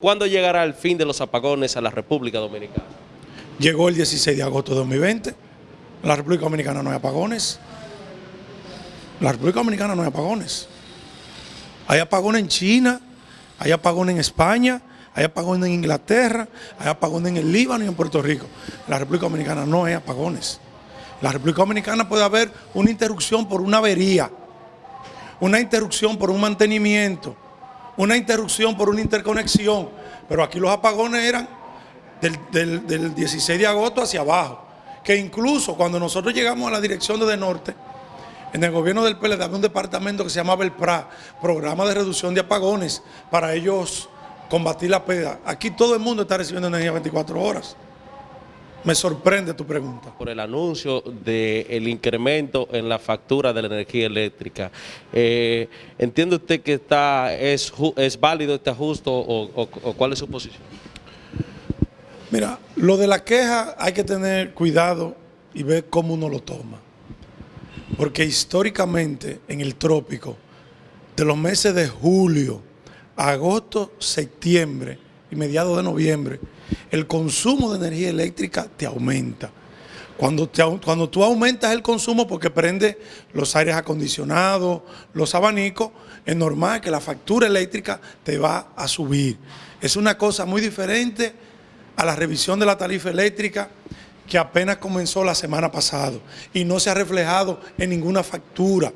¿Cuándo llegará el fin de los apagones a la República Dominicana? Llegó el 16 de agosto de 2020. En la República Dominicana no hay apagones. La República Dominicana no hay apagones. Hay apagones en China, hay apagones en España, hay apagones en Inglaterra, hay apagones en el Líbano y en Puerto Rico. La República Dominicana no hay apagones. La República Dominicana puede haber una interrupción por una avería, una interrupción por un mantenimiento, una interrupción por una interconexión, pero aquí los apagones eran del, 16 de agosto hacia abajo, que incluso cuando nosotros llegamos a la dirección de, Norte, en el gobierno del PLD había un departamento que se llamaba el PRA, Programa de Reducción de Apagones, para ellos combatir la pérdida. Aquí todo el mundo está recibiendo energía 24 horas. Me sorprende tu pregunta. Por el anuncio del incremento en la factura de la energía eléctrica, eh, ¿entiende usted que está es, es válido este ajuste o, cuál es su posición? Mira, lo de la queja hay que tener cuidado y ver cómo uno lo toma. Porque históricamente en el trópico, de los meses de julio, agosto, septiembre y mediados de noviembre, el consumo de energía eléctrica te aumenta. Cuando, cuando tú aumentas el consumo porque prende los aires acondicionados, los abanicos, es normal que la factura eléctrica te va a subir. Es una cosa muy diferente a la revisión de la tarifa eléctrica que apenas comenzó la semana pasada y no se ha reflejado en ninguna factura.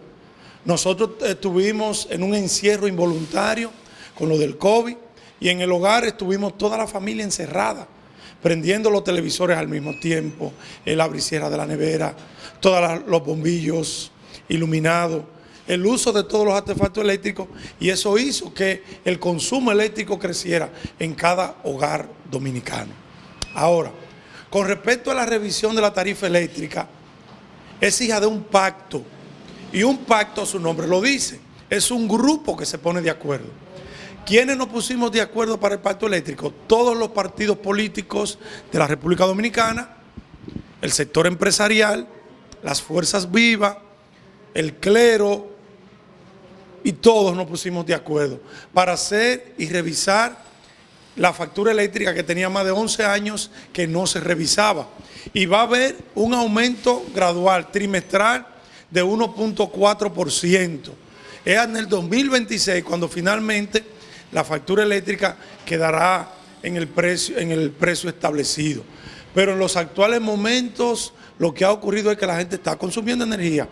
Nosotros estuvimos en un encierro involuntario con lo del COVID, y en el hogar estuvimos toda la familia encerrada, prendiendo los televisores al mismo tiempo, la briciera de la nevera, todos los bombillos iluminados, el uso de todos los artefactos eléctricos y eso hizo que el consumo eléctrico creciera en cada hogar dominicano. Ahora, con respecto a la revisión de la tarifa eléctrica, es hija de un pacto y un pacto, su nombre lo dice, es un grupo que se pone de acuerdo. ¿Quiénes nos pusimos de acuerdo para el pacto eléctrico? Todos los partidos políticos de la República Dominicana, el sector empresarial, las fuerzas vivas, el clero, y todos nos pusimos de acuerdo para hacer y revisar la factura eléctrica que tenía más de 11 años que no se revisaba. Y va a haber un aumento gradual, trimestral, de 1.4%. Es en el 2026 cuando finalmente la factura eléctrica quedará en el precio, en el precio establecido. Pero en los actuales momentos lo que ha ocurrido es que la gente está consumiendo energía